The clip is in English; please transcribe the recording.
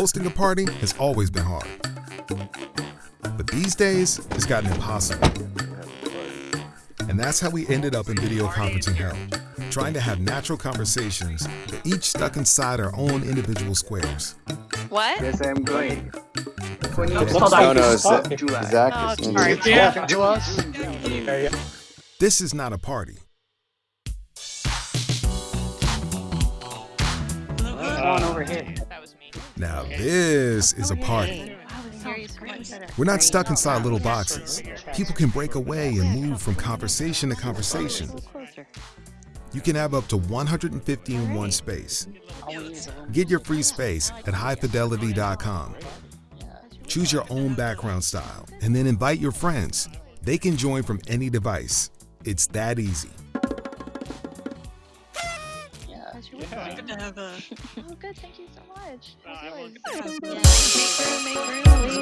Hosting a party has always been hard. But these days, it's gotten impossible. And that's how we ended up in video conferencing hell, trying to have natural conversations, but each stuck inside our own individual squares. What? Yes, I'm going. No, no, Zach Zach is. Talking to us? This is not a party. on over here. That was me. Now this is a party. We're not stuck inside little boxes. People can break away and move from conversation to conversation. You can have up to 150 in one space. Get your free space at highfidelity.com. Choose your own background style and then invite your friends. They can join from any device. It's that easy. Good to have a. Oh, good. Thank you so much. Uh, How's everyone yours? can- Yeah.